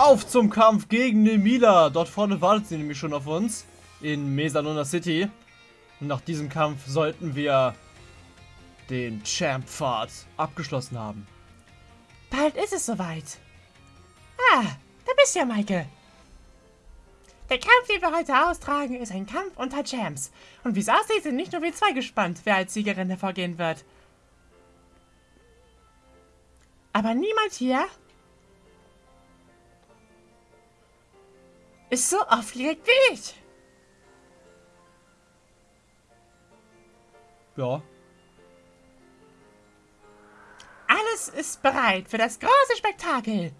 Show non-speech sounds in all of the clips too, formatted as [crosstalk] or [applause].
Auf zum Kampf gegen Nemila. Dort vorne wartet sie nämlich schon auf uns. In Mesalona City. Und nach diesem Kampf sollten wir den Champ-Pfad abgeschlossen haben. Bald ist es soweit. Ah, da bist du ja, Michael. Der Kampf, den wir heute austragen, ist ein Kampf unter Champs. Und wie es aussieht, sind nicht nur wir zwei gespannt, wer als Siegerin hervorgehen wird. Aber niemand hier ist so aufgeregt wie ich. Ja. Alles ist bereit für das große Spektakel.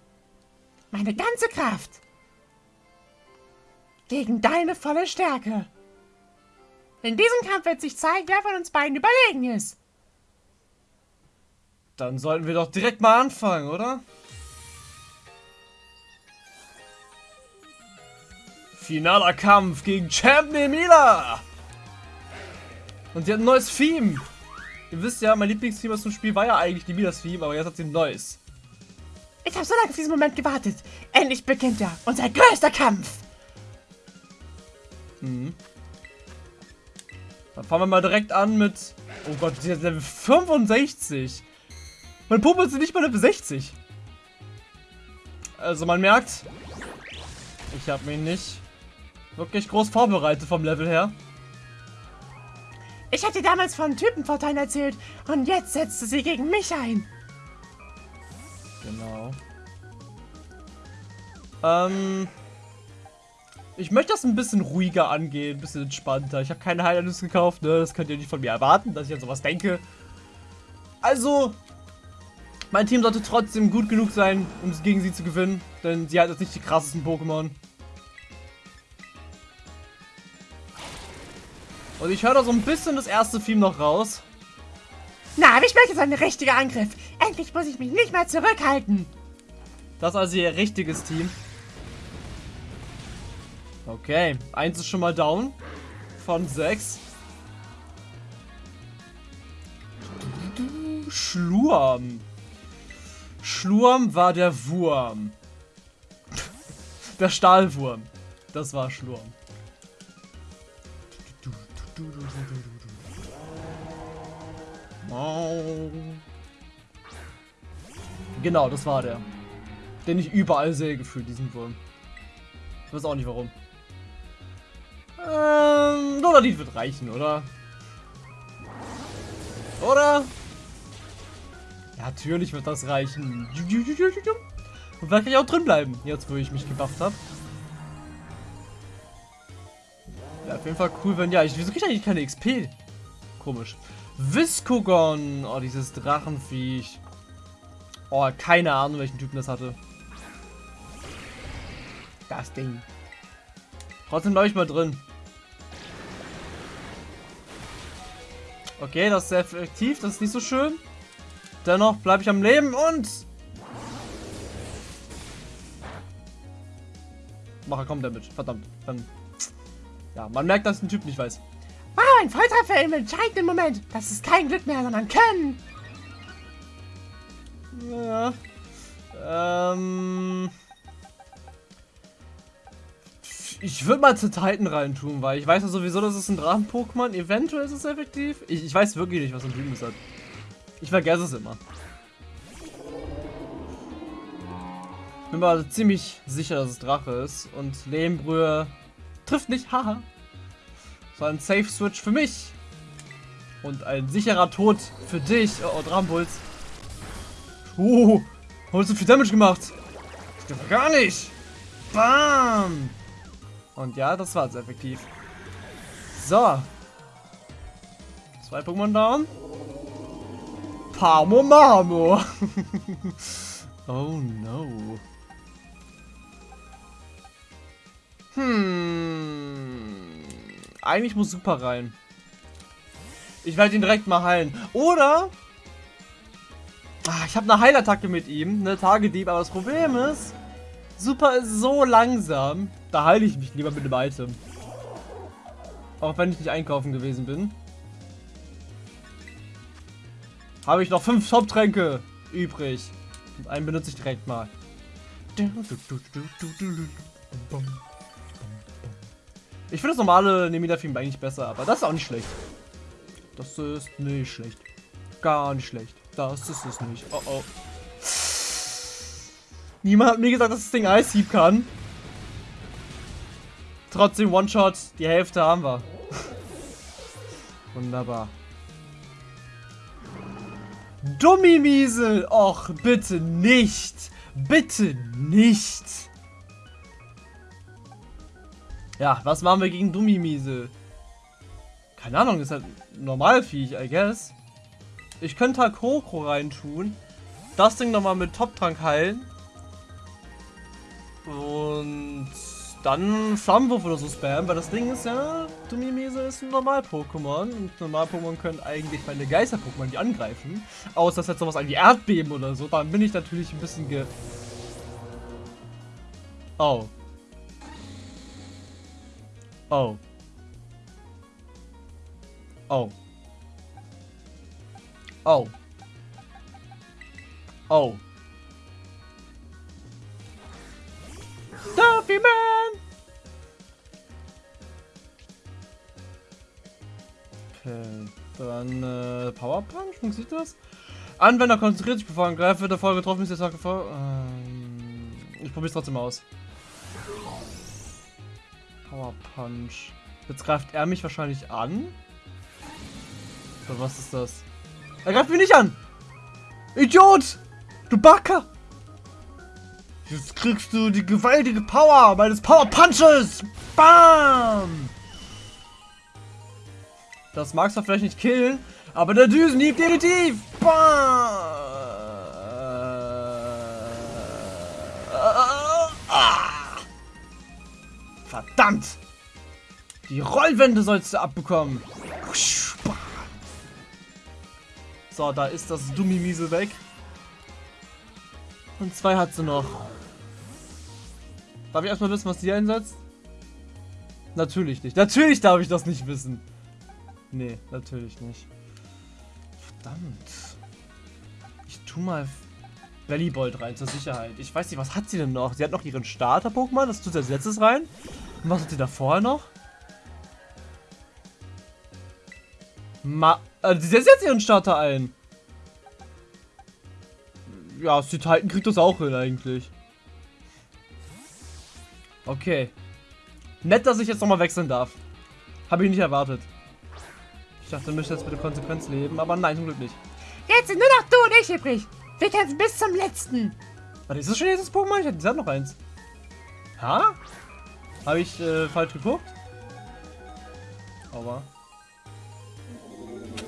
Meine ganze Kraft. Gegen deine volle Stärke. In diesem Kampf wird sich zeigen, wer von uns beiden überlegen ist. Dann sollten wir doch direkt mal anfangen, oder? Finaler Kampf gegen Champ Nemila! Und sie hat ein neues Theme. Ihr wisst ja, mein Lieblingstheme aus dem Spiel war ja eigentlich die Midas Theme, aber jetzt hat sie ein neues. Ich habe so lange auf diesen Moment gewartet. Endlich beginnt er, unser größter Kampf. Mhm. Dann fangen wir mal direkt an mit... Oh Gott, die hat Level 65. Mein Puppe ist nicht mal Level 60. Also man merkt, ich habe mich nicht wirklich groß vorbereitet vom Level her. Ich hatte damals von Typenvorteilen erzählt und jetzt setzt du sie gegen mich ein. Genau. Ähm, ich möchte das ein bisschen ruhiger angehen, ein bisschen entspannter. Ich habe keine Highlights gekauft, ne? Das könnt ihr nicht von mir erwarten, dass ich an sowas denke. Also, mein Team sollte trotzdem gut genug sein, um gegen sie zu gewinnen. Denn sie hat jetzt nicht die krassesten Pokémon. Und ich höre da so ein bisschen das erste Theme noch raus. Na, ich merke jetzt ein richtiger Angriff. Endlich muss ich mich nicht mehr zurückhalten. Das ist also ihr richtiges Team. Okay, eins ist schon mal down. Von sechs. Schlurm. Schlurm war der Wurm. Der Stahlwurm. Das war Schlurm. Genau, das war der. Den ich überall sehe, gefühlt, diesen Wurm. Ich weiß auch nicht warum. Ähm, Lodadit wird reichen, oder? Oder? Ja, natürlich wird das reichen. Und vielleicht kann ich auch drin bleiben, jetzt wo ich mich gebufft habe. Ja, auf jeden Fall cool, wenn... Ja, ich, wieso kriege ich eigentlich keine XP? Komisch. Viscogon. Oh, dieses Drachenviech. Oh, keine Ahnung, welchen Typen das hatte. Das Ding. Trotzdem bleibe ich mal drin. Okay, das ist sehr effektiv. Das ist nicht so schön. Dennoch bleibe ich am Leben und... Mache kaum Damage. Verdammt. Dann... Ja, man merkt, dass ein Typ nicht weiß. Wow, ein Volltreffer im entscheidenden Moment. Das ist kein Glück mehr, sondern Können. Ja. Ähm... Ich würde mal zu Titan reintun, weil ich weiß ja sowieso, dass es ein Drachen-Pokémon. Eventuell ist es effektiv. Ich, ich, weiß wirklich nicht, was ein Typen ist. Ich vergesse es immer. Bin mir ziemlich sicher, dass es Drache ist. Und Lehmbrühe trifft nicht. Haha. So ein Safe-Switch für mich. Und ein sicherer Tod für dich. Oh, oh Drachenpuls. Uh, hast du viel Damage gemacht? Geht gar nicht. Bam. Und ja, das war es effektiv. So. Zwei Pokémon down. Pamo Mamo. [laughs] oh no. Hm. Eigentlich muss Super rein. Ich werde ihn direkt mal heilen. Oder... Ah, ich habe eine Heilattacke mit ihm, eine Tagedieb, aber das Problem ist, Super ist so langsam. Da heile ich mich lieber mit dem Item. Auch wenn ich nicht einkaufen gewesen bin. Habe ich noch fünf Top-Tränke übrig. Einen benutze ich direkt mal. Ich finde das normale Nemida-Film eigentlich besser, aber das ist auch nicht schlecht. Das ist nicht schlecht. Gar nicht schlecht. Das ist es nicht. Oh oh. Niemand hat mir gesagt, dass das Ding Eishieb kann. Trotzdem One-Shot, die Hälfte haben wir. [laughs] Wunderbar. Dummimiesel! Och, bitte nicht! Bitte nicht! Ja, was machen wir gegen Dummimiesel? Keine Ahnung, das ist halt Normalviech, I guess. Ich könnte halt Kroko reintun. Das Ding nochmal mit Top-Trank heilen. Und dann Flammenwurf oder so spammen, weil das Ding ist ja, Dumimese ist ein Normal-Pokémon und Normal-Pokémon können eigentlich meine Geister-Pokémon die angreifen. Außer dass jetzt sowas wie Erdbeben oder so, dann bin ich natürlich ein bisschen ge... Oh. Oh. Oh. Oh. Oh. Duffy Man! Okay, dann äh, Power Punch, funktioniert das? Anwender konzentriert sich bevor er angreift, wird der Folge getroffen, ist der Tag vor. Ähm, ich probiere es trotzdem aus. Power Punch. Jetzt greift er mich wahrscheinlich an. Oder was ist das? Er greift mich nicht an! Idiot! Du Backer! Jetzt kriegst du die gewaltige Power meines Power Punches! Bam! Das magst du vielleicht nicht killen, aber der Düsenhieb definitiv! Bam! Verdammt! Die Rollwände sollst du abbekommen. So, da ist das Dummi-Miese weg. Und zwei hat sie noch. Darf ich erstmal wissen, was die einsetzt? Natürlich nicht. Natürlich darf ich das nicht wissen. Nee, natürlich nicht. Verdammt. Ich tu mal Bellybolt rein zur Sicherheit. Ich weiß nicht, was hat sie denn noch? Sie hat noch ihren Starter-Pokémon, das tut sie als letztes rein. Und was hat sie da vorher noch? Ma also sie setzt jetzt ihren Starter ein. Ja, die Titan kriegt das auch hin eigentlich. Okay. Nett, dass ich jetzt nochmal wechseln darf. Habe ich nicht erwartet. Ich dachte, du müsstest jetzt bitte Konsequenz leben, aber nein, zum Glück nicht. Jetzt sind nur noch du und ich übrig. Wir kämpfen bis zum letzten. Warte, ist das schon jetzt das Pokémon? Ich hatte noch eins. Ha? Habe ich äh, falsch geguckt? Aber.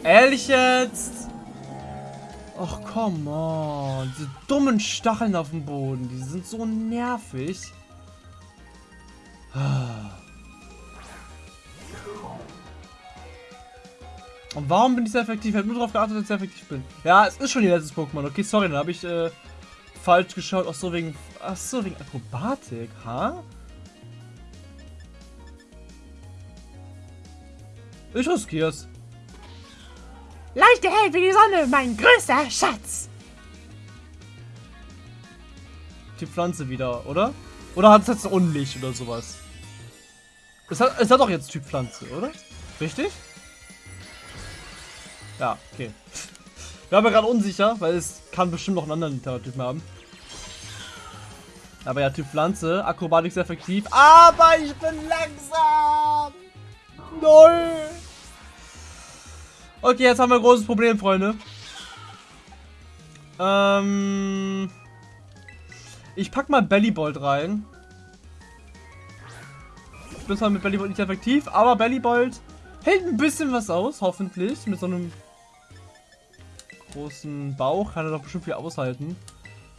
Ehrlich jetzt? Ach, come on. Diese dummen Stacheln auf dem Boden, die sind so nervig. Und warum bin ich sehr effektiv? Ich habe nur darauf geachtet, dass ich sehr effektiv bin. Ja, es ist schon ihr letztes Pokémon. Okay, sorry, dann habe ich äh, falsch geschaut. Ach so, wegen... Ach so, wegen Akrobatik, ha? Ich riskier's. Leuchte hell wie die Sonne, mein größter Schatz. Die Pflanze wieder, oder? Oder hat es jetzt Unlicht oder sowas? Es hat, es hat doch jetzt Typ Pflanze, oder? Richtig? Ja, okay. Wir haben ja gerade unsicher, weil es kann bestimmt noch einen anderen Terratypen haben. Aber ja, Typ Pflanze, Akrobatik sehr effektiv. Aber ich bin langsam! Null! Okay, jetzt haben wir ein großes Problem, Freunde. Ähm... Ich pack mal Bellybolt rein. Ich bin zwar mit Bellybolt nicht effektiv, aber Bellybolt hält ein bisschen was aus, hoffentlich. Mit so einem großen Bauch kann er doch bestimmt viel aushalten.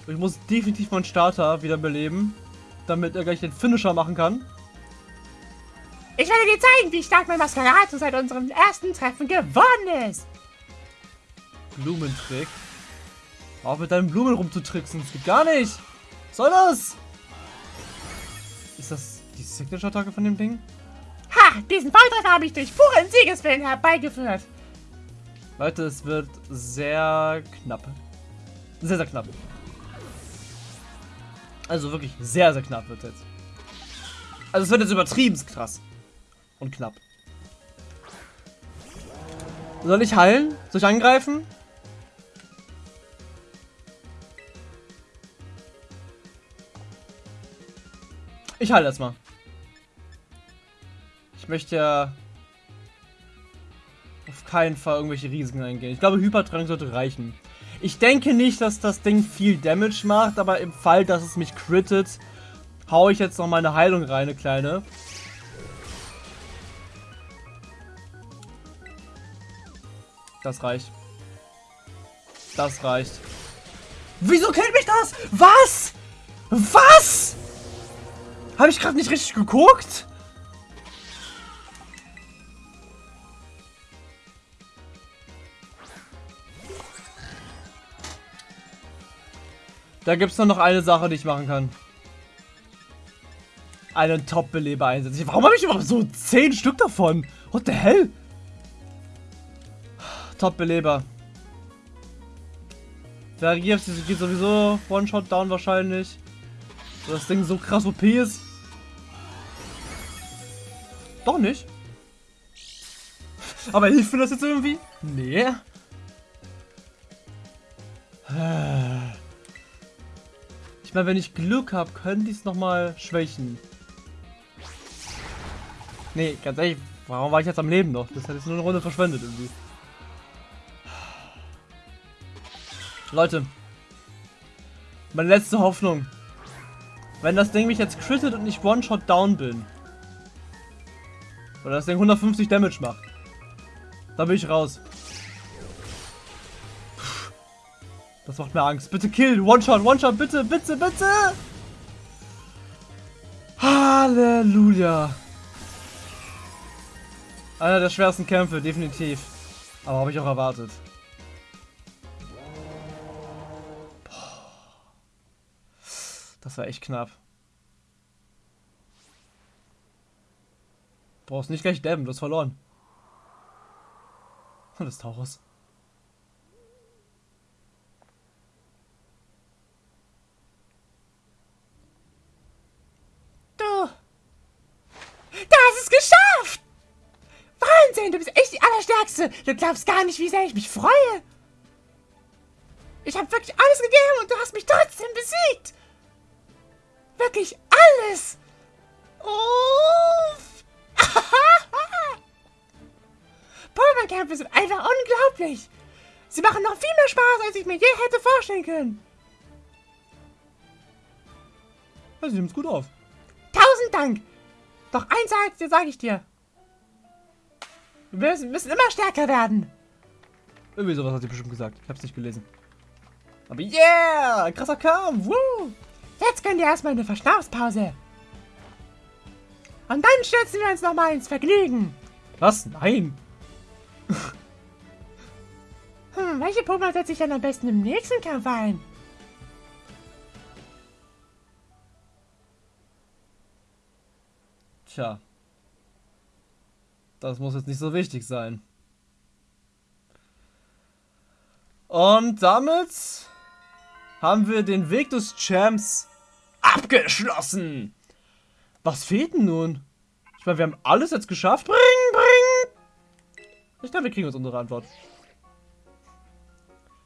Ich muss definitiv meinen Starter wieder beleben, damit er gleich den Finisher machen kann. Ich werde dir zeigen, wie stark mein Maskerado seit unserem ersten Treffen geworden ist. Blumentrick. Auf mit deinen Blumen rumzutricksen. Das geht gar nicht. Was soll das? Ist das die Signature-Attacke von dem Ding? Ha! Diesen Volltreffer habe ich durch puren Siegeswillen herbeigeführt. Leute, es wird sehr knapp. Sehr, sehr knapp. Also wirklich sehr, sehr knapp wird jetzt. Also es wird jetzt übertrieben krass. Und knapp. Soll ich heilen? Soll ich angreifen? Ich heile jetzt mal. Ich möchte ja auf keinen Fall irgendwelche Risiken eingehen. Ich glaube, Hypertrank sollte reichen. Ich denke nicht, dass das Ding viel Damage macht, aber im Fall, dass es mich crittet, haue ich jetzt noch meine Heilung rein, eine kleine. Das reicht. Das reicht. Wieso killt mich das? Was? Was? Habe ich gerade nicht richtig geguckt? Da gibt es nur noch eine Sache, die ich machen kann. Einen Top-Beleber einsetzen. Warum habe ich überhaupt so 10 Stück davon? What the hell? Top-Beleber. Der geht sowieso One-Shot-Down wahrscheinlich. Das Ding so krass OP ist. Doch nicht. Aber hilft mir das jetzt irgendwie? Nee. Ich meine, wenn ich Glück habe, können die es nochmal schwächen. Nee, ganz ehrlich, warum war ich jetzt am Leben noch? Das hat jetzt nur eine Runde verschwendet irgendwie. Leute. Meine letzte Hoffnung. Wenn das Ding mich jetzt crittet und ich One-Shot down bin. Oder das Ding 150 Damage macht. Da bin ich raus. Das macht mir Angst. Bitte kill. One-Shot, One-Shot, bitte, bitte, bitte. Halleluja. Einer der schwersten Kämpfe, definitiv. Aber habe ich auch erwartet. Das war echt knapp. Brauchst nicht gleich dabben, du hast verloren. Und [laughs] das Taurus. Du! Du hast es geschafft! Wahnsinn, du bist echt die Allerstärkste. Du glaubst gar nicht, wie sehr ich mich freue. Ich habe wirklich alles gegeben und du hast mich trotzdem besiegt. Wirklich alles! Uff! [laughs] Pokémon-Kämpfe sind einfach unglaublich! Sie machen noch viel mehr Spaß, als ich mir je hätte vorstellen können. Ja, sie nimmt's gut auf. Tausend Dank! Doch eins sage dir, sage ich dir. Wir müssen, müssen immer stärker werden. Irgendwie sowas hat sie bestimmt gesagt. Ich hab's nicht gelesen. Aber yeah! Krasser Kampf! Woo! Jetzt könnt ihr erstmal eine Verschnaufspause. Und dann stürzen wir uns nochmal ins Vergnügen. Was? Nein. [laughs] hm, welche Pokémon setze ich dann am besten im nächsten Kampf ein? Tja. Das muss jetzt nicht so wichtig sein. Und damit haben wir den Weg des Champs abgeschlossen. Was fehlt denn nun? Ich meine, wir haben alles jetzt geschafft. Bring, bring. Ich glaube, wir kriegen uns unsere Antwort.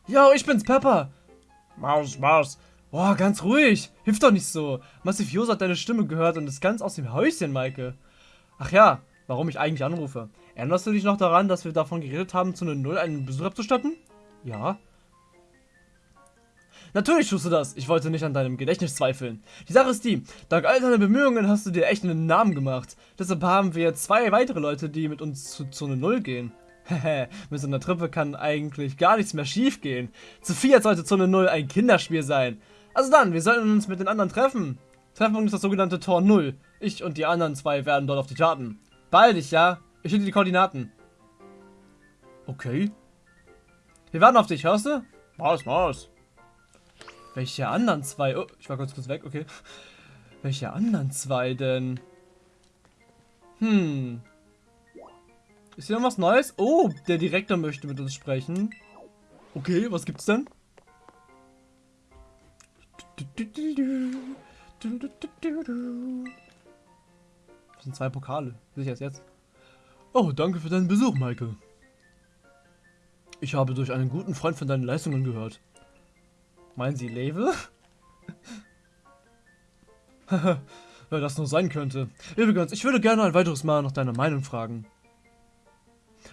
Yo, ich bin's, Pepper. Maus, Maus. Boah, ganz ruhig. Hilf doch nicht so. Massivioso hat deine Stimme gehört und ist ganz aus dem Häuschen, Maike. Ach ja, warum ich eigentlich anrufe. Erinnerst du dich noch daran, dass wir davon geredet haben, zu einer Null einen Besuch abzustatten? Ja. Natürlich tust du das. Ich wollte nicht an deinem Gedächtnis zweifeln. Die Sache ist die, dank all deiner Bemühungen hast du dir echt einen Namen gemacht. Deshalb haben wir zwei weitere Leute, die mit uns zu Zone 0 gehen. [laughs] Hehe, mit so einer Trippe kann eigentlich gar nichts mehr schief gehen. Zu viert sollte Zone 0 ein Kinderspiel sein. Also dann, wir sollten uns mit den anderen treffen. Treffpunkt ist das sogenannte Tor 0. Ich und die anderen zwei werden dort auf dich warten. Baldig, ja? Ich schicke die Koordinaten. Okay. Wir warten auf dich, hörst du? Maus, Maus. Welche anderen zwei? Oh, ich war kurz kurz weg, okay. Welche anderen zwei denn? Hm. Ist hier noch was Neues? Oh, der Direktor möchte mit uns sprechen. Okay, was gibt's denn? Das sind zwei Pokale. Sicher ist jetzt. Oh, danke für deinen Besuch, Michael. Ich habe durch einen guten Freund von deinen Leistungen gehört. Meinen Sie Level? [laughs] Wer das nur sein könnte. Übrigens, ich würde gerne ein weiteres Mal nach deiner Meinung fragen.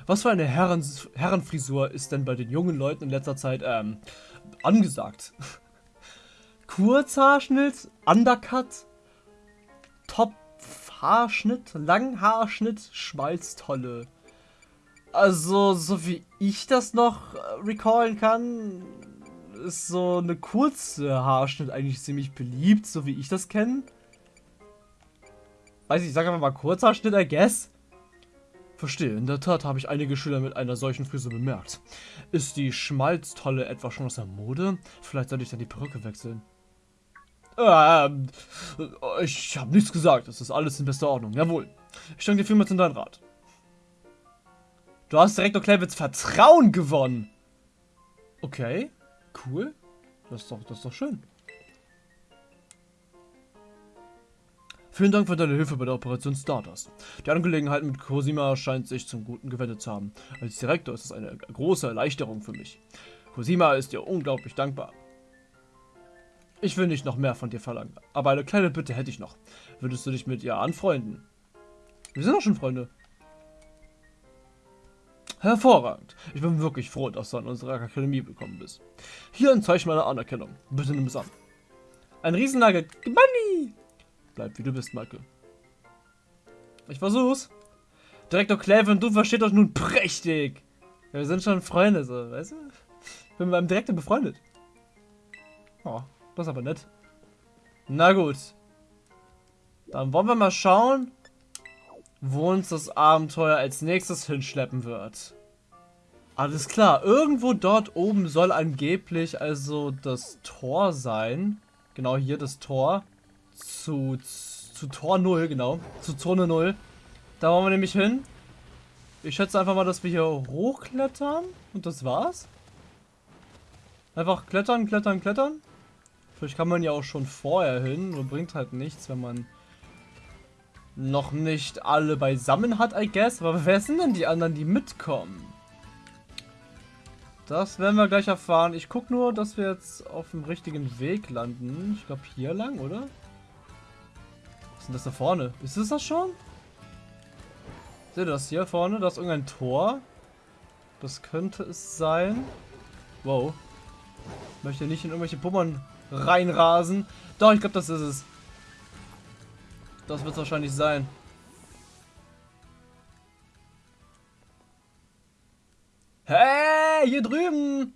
Was für eine Herren Herrenfrisur ist denn bei den jungen Leuten in letzter Zeit ähm, angesagt? [laughs] Kurzhaarschnitt, Undercut, Top-Haarschnitt, Langhaarschnitt, Schmalztolle. Also, so wie ich das noch äh, recallen kann, ist so eine kurze Haarschnitt eigentlich ziemlich beliebt, so wie ich das kenne. Weiß ich, sag einfach mal Kurzhaarschnitt, I guess. Verstehe, in der Tat habe ich einige Schüler mit einer solchen Frisur bemerkt. Ist die Schmalztolle etwa schon aus der Mode? Vielleicht sollte ich dann die Perücke wechseln. Ähm, ich habe nichts gesagt. Es ist alles in bester Ordnung. Jawohl. Ich danke dir vielmals in deinen Rat. Du hast Direktor Klevitz Vertrauen gewonnen. Okay, cool. Das ist doch, das ist doch schön. Vielen Dank für deine Hilfe bei der Operation Stardust. Die Angelegenheit mit Cosima scheint sich zum Guten gewendet zu haben. Als Direktor ist es eine große Erleichterung für mich. Cosima ist dir unglaublich dankbar. Ich will nicht noch mehr von dir verlangen, aber eine kleine Bitte hätte ich noch. Würdest du dich mit ihr anfreunden? Wir sind doch schon Freunde. Hervorragend. Ich bin wirklich froh, dass du an unserer Akademie gekommen bist. Hier ein Zeichen meiner Anerkennung. Bitte nimm es an. Ein Riesennagel. Money! Bleib wie du bist, Michael. Ich versuch's. Direktor Clave und du versteht euch nun prächtig. Ja, wir sind schon Freunde, so, weißt du? Ich bin mit meinem Direktor befreundet. Oh, das ist aber nett. Na gut. Dann wollen wir mal schauen, wo uns das Abenteuer als nächstes hinschleppen wird. Alles klar, irgendwo dort oben soll angeblich also das Tor sein. Genau hier das Tor zu, zu Tor 0, genau. Zu Zone 0. Da wollen wir nämlich hin. Ich schätze einfach mal, dass wir hier hochklettern. Und das war's. Einfach klettern, klettern, klettern. Vielleicht kann man ja auch schon vorher hin. Nur bringt halt nichts, wenn man noch nicht alle beisammen hat, I guess. Aber wer sind denn die anderen, die mitkommen? Das werden wir gleich erfahren. Ich gucke nur, dass wir jetzt auf dem richtigen Weg landen. Ich glaube hier lang, oder? Was ist denn das da vorne? Ist es das schon? Seht ihr das hier vorne? Da ist irgendein Tor. Das könnte es sein. Wow. Ich möchte nicht in irgendwelche Pummern reinrasen. Doch, ich glaube, das ist es. Das wird es wahrscheinlich sein. Hey, hier drüben!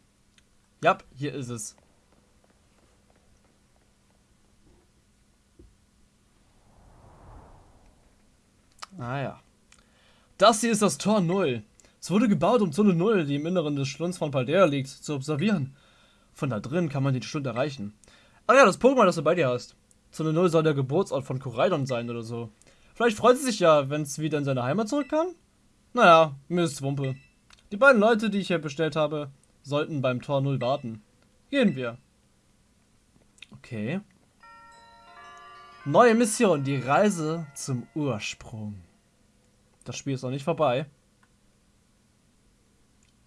Ja, hier ist es. Ah ja. Das hier ist das Tor 0. Es wurde gebaut, um Zone 0, die im Inneren des Schlunds von Paldea liegt, zu observieren. Von da drin kann man den Schlund erreichen. Ah ja, das Pokémon, das du bei dir hast. Zone 0 soll der Geburtsort von Koraidon sein oder so. Vielleicht freut sie sich ja, wenn es wieder in seine Heimat zurück kann. Naja, mir ist Wumpe. Die beiden Leute, die ich hier bestellt habe, sollten beim Tor 0 warten. Gehen wir. Okay. Neue Mission, die Reise zum Ursprung. Das Spiel ist noch nicht vorbei.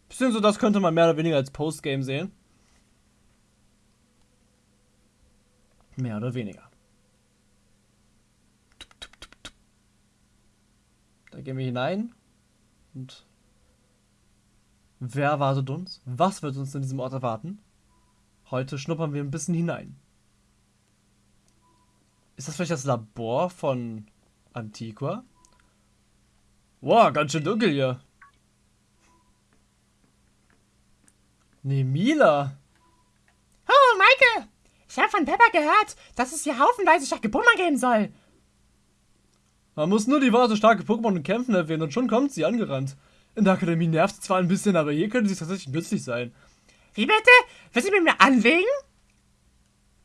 Beziehungsweise das könnte man mehr oder weniger als Postgame sehen. Mehr oder weniger. Da gehen wir hinein. Und wer erwartet uns? Was wird uns in diesem Ort erwarten? Heute schnuppern wir ein bisschen hinein. Ist das vielleicht das Labor von Antiqua? Wow, ganz schön dunkel hier. Nee, Mila. Oh, Maike! Ich habe von Pepper gehört, dass es hier haufenweise Pokémon geben soll. Man muss nur die Worte starke Pokémon und Kämpfen erwähnen und schon kommt sie angerannt. In der Akademie nervt es zwar ein bisschen, aber hier könnte sie tatsächlich nützlich sein. Wie bitte? Willst du mit mir anlegen?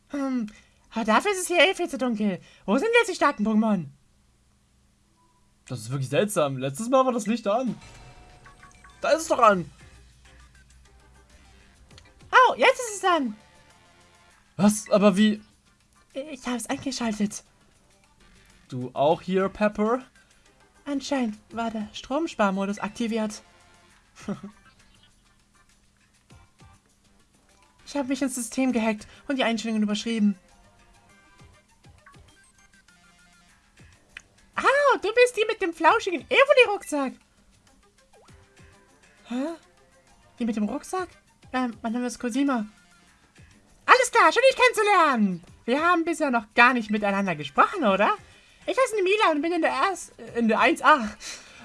Hm, aber dafür ist es hier eh viel zu dunkel. Wo sind jetzt die starken Pokémon? Das ist wirklich seltsam. Letztes Mal war das Licht an. Da ist es doch an. Oh, jetzt ist es an. Was? Aber wie? Ich habe es eingeschaltet. Du auch hier, Pepper? Anscheinend war der Stromsparmodus aktiviert. ich habe mich ins System gehackt und die Einstellungen überschrieben. Ah, du bist die mit dem flauschigen Evoli-Rucksack. Hä? Die mit dem Rucksack? Ähm, mein Name ist Cosima. Alles klar, schön dich kennenzulernen. Wir haben bisher noch gar nicht miteinander gesprochen, oder? Ich heiße Mila und bin in der, Erst in der 1a.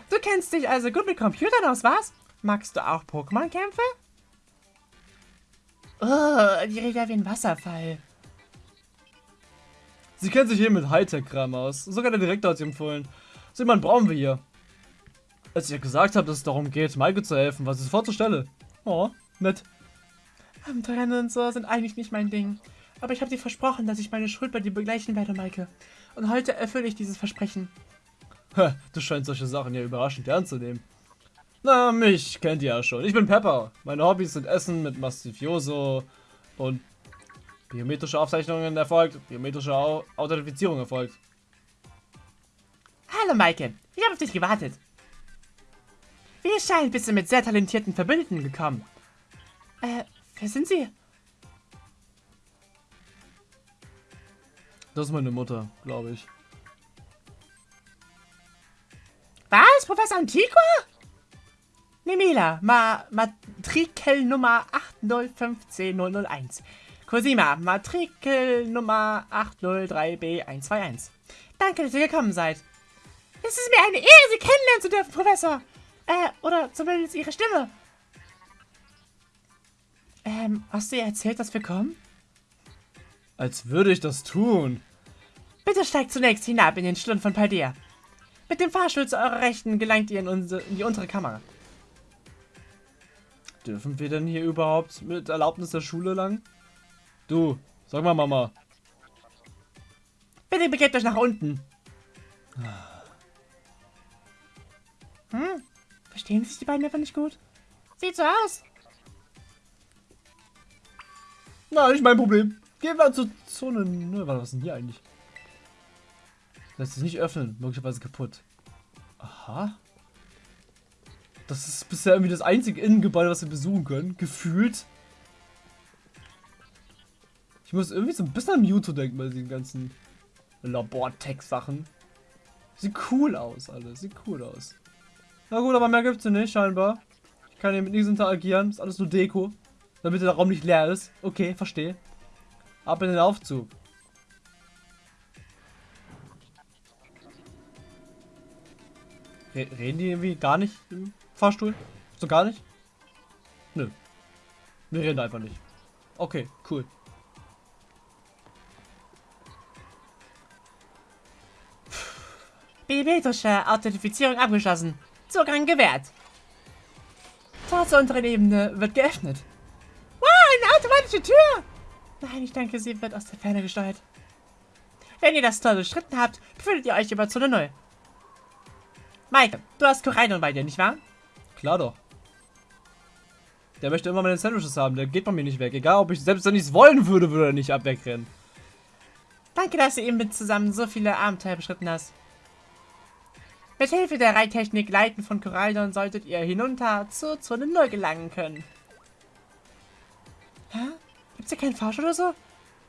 Du kennst dich also gut mit Computern aus, was? Magst du auch Pokémon-Kämpfe? Oh, die redet wie ein Wasserfall. Sie kennt sich hier mit Hightech-Kram aus. Sogar der Direktor hat sie empfohlen. So jemanden brauchen wir hier. Als ich ja gesagt habe, dass es darum geht, Maike zu helfen, was ist sofort zur Stelle. Oh, nett. Abenteuer und so sind eigentlich nicht mein Ding. Aber ich habe dir versprochen, dass ich meine Schuld bei dir begleichen werde, Maike. Und heute erfülle ich dieses Versprechen. du scheinst solche Sachen ja überraschend ernst zu nehmen. Na, mich kennt ihr ja schon. Ich bin Pepper. Meine Hobbys sind Essen mit Mastifioso und biometrische Aufzeichnungen erfolgt, biometrische Au Authentifizierung erfolgt. Hallo Maike, ich habe auf dich gewartet. Wie es scheint, bist du mit sehr talentierten Verbündeten gekommen. Äh, wer sind sie? Das ist meine Mutter, glaube ich. Was? Professor Antiqua? Nemila, Ma Matrikelnummer 8015001. Cosima, Matrikelnummer 803B121. Danke, dass ihr gekommen seid. Es ist mir eine Ehre, Sie kennenlernen zu dürfen, Professor. Äh, oder zumindest Ihre Stimme. Ähm, hast du ihr erzählt, dass wir kommen? Als würde ich das tun. Bitte steigt zunächst hinab in den Schlund von Paldea. Mit dem Fahrstuhl zu eurer Rechten gelangt ihr in, unsere, in die untere Kammer. Dürfen wir denn hier überhaupt mit Erlaubnis der Schule lang? Du, sag mal Mama. Bitte begebt euch nach unten. Hm? Verstehen sich die beiden einfach nicht gut? Sieht so aus. Na, nicht mein Problem. Gehen wir zur Zone. Ne, was ist denn hier eigentlich? Lässt sich nicht öffnen. Möglicherweise kaputt. Aha. Das ist bisher irgendwie das einzige Innengebäude, was wir besuchen können. Gefühlt. Ich muss irgendwie so ein bisschen an Mewtwo denken bei diesen ganzen Labor-Tech-Sachen. Sieht cool aus, alles. Sieht cool aus. Na gut, aber mehr gibt's hier nicht, scheinbar. Ich kann hier mit nichts interagieren. Ist alles nur Deko. Damit der Raum nicht leer ist. Okay, verstehe. Ab in den Aufzug. Re reden die irgendwie gar nicht im Fahrstuhl? So gar nicht? Nö. Wir reden einfach nicht. Okay, cool. Biometrische Authentifizierung abgeschlossen. Zugang gewährt. Tor zur unteren Ebene wird geöffnet. Wow, eine automatische Tür! Nein, ich denke, sie wird aus der Ferne gesteuert. Wenn ihr das Tor durchschritten habt, befindet ihr euch über Zone 0. Mike, du hast Koraidon bei dir, nicht wahr? Klar doch. Der möchte immer meine Sandwiches haben, der geht bei mir nicht weg. Egal, ob ich selbst wenn ich es wollen würde, würde er nicht abwegrennen. Danke, dass du eben mit zusammen so viele Abenteuer beschritten hast. Mit Hilfe der Reittechnik Leiten von Koraldon solltet ihr hinunter zur Zone 0 gelangen können. Hä? Gibt's hier keinen Fahrstuhl oder so?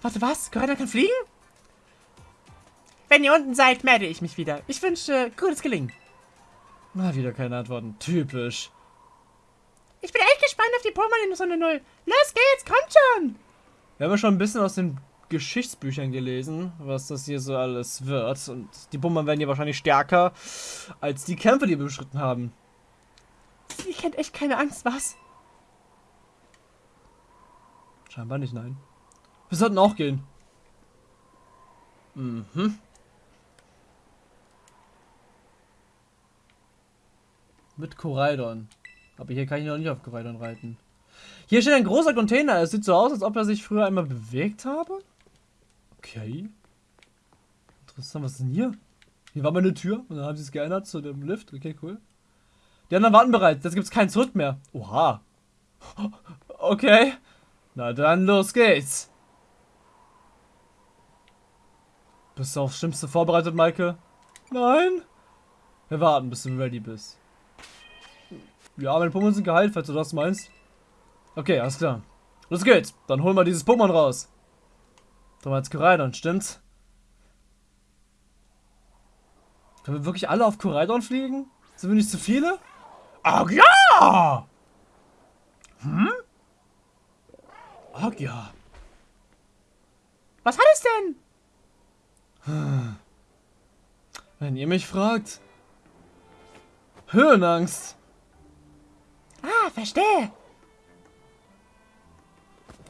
Warte, was? Corona kann fliegen? Wenn ihr unten seid, melde ich mich wieder. Ich wünsche gutes Gelingen. Mal wieder keine Antworten. Typisch. Ich bin echt gespannt auf die Pokémon in Sonne 0. Los geht's, kommt schon! Wir haben ja schon ein bisschen aus den Geschichtsbüchern gelesen, was das hier so alles wird. Und die Pokémon werden hier wahrscheinlich stärker als die Kämpfe, die wir beschritten haben. Sie kennt echt keine Angst, was? Scheinbar nicht, nein. Wir sollten auch gehen. Mhm. Mit Koraidon. Aber hier kann ich noch nicht auf Koraidon reiten. Hier steht ein großer Container. Es sieht so aus, als ob er sich früher einmal bewegt habe. Okay. Interessant, was ist denn hier? Hier war mal eine Tür und dann haben sie es geändert zu dem Lift. Okay, cool. Die anderen warten bereits. Jetzt gibt es kein Zurück mehr. Oha. Okay. Na dann, los geht's. Bist du aufs Schlimmste vorbereitet, Maike? Nein? Wir warten, bis du ready bist. Ja, meine Pokémon sind geheilt, falls du das meinst. Okay, alles klar. Los geht's. Dann holen wir dieses Pokémon raus. Da war jetzt Koraidon, stimmt's? Können wir wirklich alle auf Koraidon fliegen? Sind wir nicht zu viele? Ach ja! Hm? Ach ja. Was hat es denn? Wenn ihr mich fragt. Höhenangst. Ah, verstehe.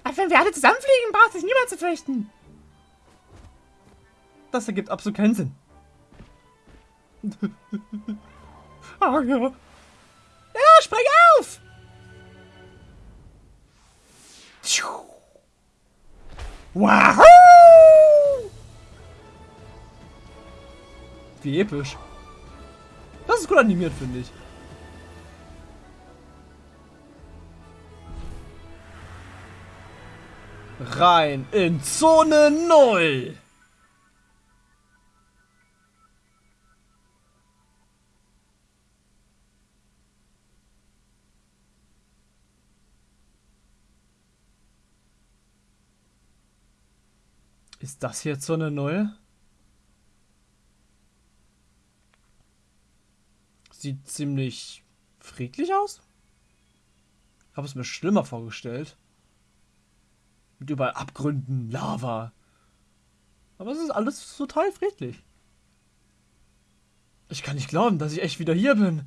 Aber wenn wir alle zusammenfliegen, braucht sich niemand zu fürchten. Das ergibt absolut keinen Sinn. oh [laughs] ja. Ja, spring auf! Wahoo! Wie episch. Das ist gut animiert, finde ich. Rein in Zone 0. Ist das hier Zone 0? Sieht ziemlich friedlich aus. Ich habe es mir schlimmer vorgestellt. Mit überall Abgründen, Lava. Aber es ist alles total friedlich. Ich kann nicht glauben, dass ich echt wieder hier bin.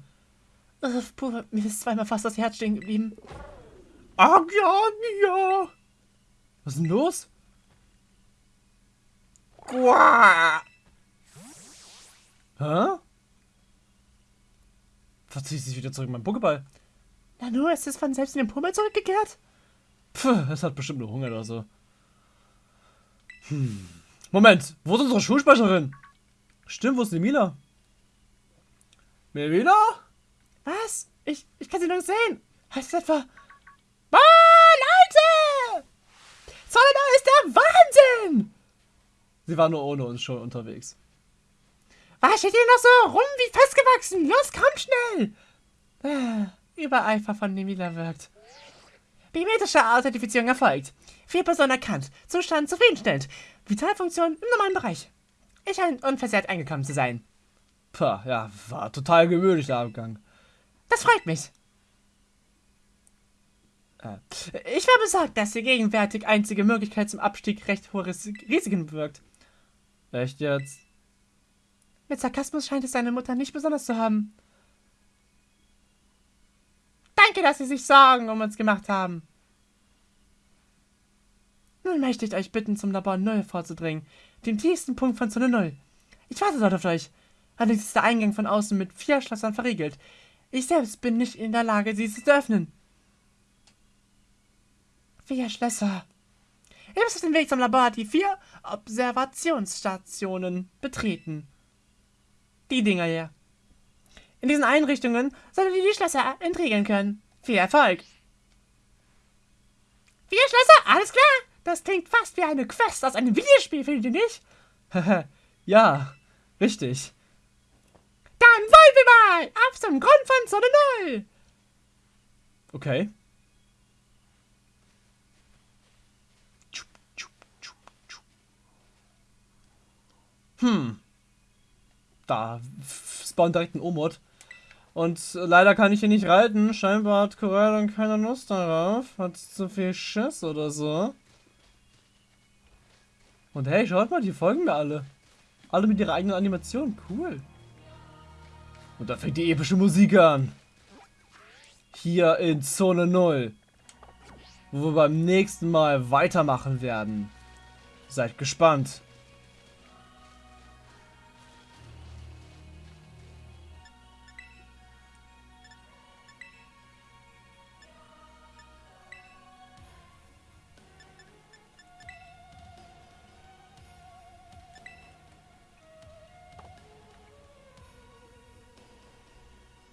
Äh, puh, mir ist zweimal fast das Herz stehen geblieben. Ach ja, ja. Was ist denn los? Hä? Verzieht sich wieder zurück in meinen Pokéball. Na nur, ist es von selbst in den Pummel zurückgekehrt? Puh, es hat bestimmt nur Hunger oder so. Hm. Moment, wo ist unsere Schulsprecherin? Stimmt, wo ist die Mila? Melina? Was? Ich, ich kann sie noch nicht sehen. Heißt es etwa... Ah, Leute! Solana ist der Wahnsinn! Sie war nur ohne uns schon unterwegs. Was steht hier noch so rum wie festgewachsen? Los, komm schnell! Äh, Übereifer von Nemila wirkt. Biometrische Authentifizierung erfolgt. Vier Personen erkannt. Zustand zufriedenstellend. Vitalfunktion im normalen Bereich. Ich scheine unversehrt eingekommen zu sein. Pah, ja, war total gewöhnlich der Abgang. Das freut mich. Äh, ich war besorgt, dass die gegenwärtig einzige Möglichkeit zum Abstieg recht hohe Risiken bewirkt. Echt jetzt? Mit Sarkasmus scheint es seine Mutter nicht besonders zu haben. Danke, dass Sie sich Sorgen um uns gemacht haben. Nun möchte ich euch bitten, zum Labor Null vorzudringen, dem tiefsten Punkt von Zone Null. Ich warte dort auf euch. Allerdings ist der Eingang von außen mit vier Schlössern verriegelt. Ich selbst bin nicht in der Lage, sie zu öffnen. Vier Schlösser. Ihr müsst auf dem Weg zum Labor die vier Observationsstationen betreten. Die Dinger hier. In diesen Einrichtungen solltet ihr die Schlösser entriegeln können. Viel Erfolg! Vier Schlösser? Alles klar! Das klingt fast wie eine Quest aus einem Videospiel, findet ihr nicht? [laughs] ja, richtig. Dann wollen wir mal! Auf zum Grund von Zone 0! Okay. Hm. Da spawnt direkt ein Omod. Und leider kann ich hier nicht reiten. Scheinbar hat Corell keine Lust darauf. Hat zu viel Schiss oder so. Und hey, schaut mal, die folgen mir alle. Alle mit ihrer eigenen Animation. Cool. Und da fängt die epische Musik an. Hier in Zone 0. Wo wir beim nächsten Mal weitermachen werden. Seid gespannt.